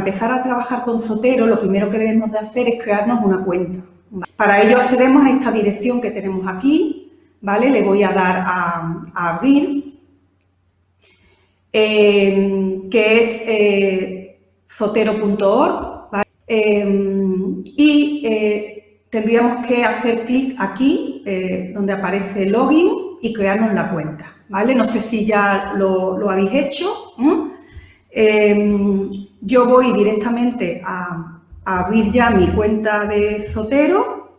empezar a trabajar con Zotero, lo primero que debemos de hacer es crearnos una cuenta. Para ello accedemos a esta dirección que tenemos aquí, ¿vale? Le voy a dar a, abrir, eh, que es eh, zotero.org, eh, y tendríamos que hacer clic aquí, donde aparece login, y crearnos la cuenta, ¿vale? No sé si ya lo, habéis hecho. Yo voy directamente a, abrir ya mi cuenta de Zotero.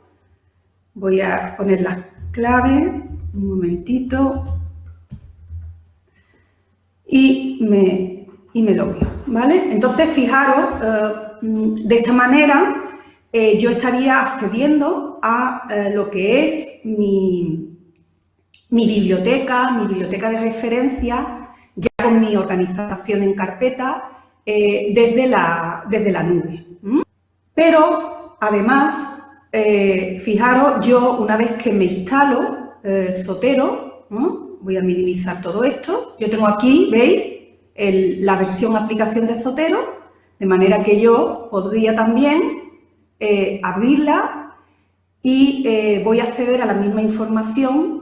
Voy a poner las claves, un momentito, y me, y me ¿vale? Entonces, fijaros, eh, de esta manera eh, yo estaría accediendo a eh, lo que es mi, mi biblioteca, mi biblioteca de referencia, ya con mi organización en carpeta, desde, la, desde la nube. Pero, además, eh, fijaros, yo una vez que me instalo eh, Zotero, voy a minimizar todo esto, yo tengo aquí, ¿veis? la versión aplicación de Zotero, de manera que yo podría también eh, abrirla y voy a acceder a la misma información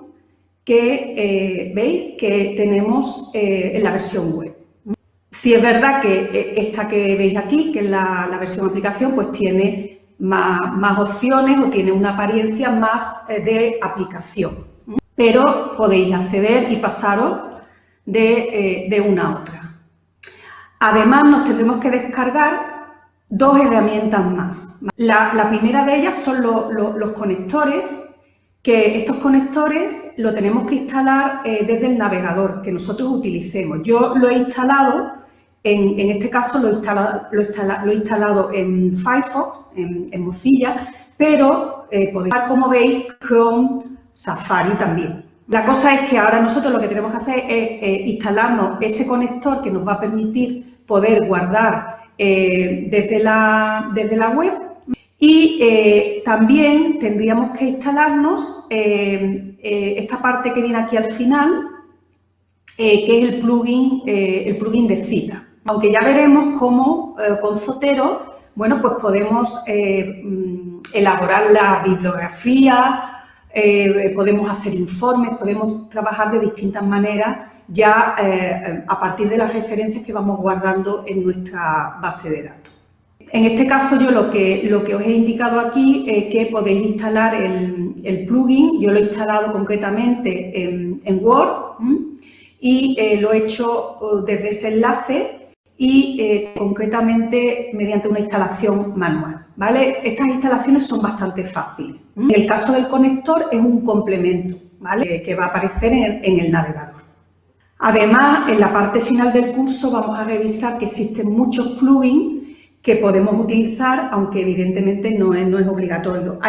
que, ¿veis? Que tenemos en la versión web. Si es verdad que eh, esta que veis aquí, que es la, versión aplicación, pues tiene más, opciones o tiene una apariencia más eh, de aplicación. Pero podéis acceder y pasaros de, eh, una a otra. Además, nos tendremos que descargar dos herramientas más. La, primera de ellas son los conectores, que estos conectores lo tenemos que instalar desde el navegador que nosotros utilicemos. Yo lo he instalado en, este caso lo he, instalado, en Firefox, en, Mozilla, pero eh, podéis ver, como veis, con Safari también. La cosa es que ahora nosotros lo que tenemos que hacer es eh, instalarnos ese conector que nos va a permitir poder guardar eh, desde, la, desde la web y también tendríamos que instalarnos esta parte que viene aquí al final, que es el plugin, el plugin de cita. Aunque ya veremos cómo eh, con Zotero, bueno, pues podemos eh, mm, elaborar la bibliografía, eh, podemos hacer informes, podemos trabajar de distintas maneras ya a partir de las referencias que vamos guardando en nuestra base de datos. En este caso yo lo que, os he indicado aquí es que podéis instalar el, plugin, yo lo he instalado concretamente en, Word y lo he hecho desde ese enlace y eh, concretamente mediante una instalación manual. Estas instalaciones son bastante fáciles. En el caso del conector es un complemento ¿vale? que va a aparecer en el, navegador. Además, en la parte final del curso vamos a revisar que existen muchos plugins que podemos utilizar, aunque evidentemente no es, no es obligatorio.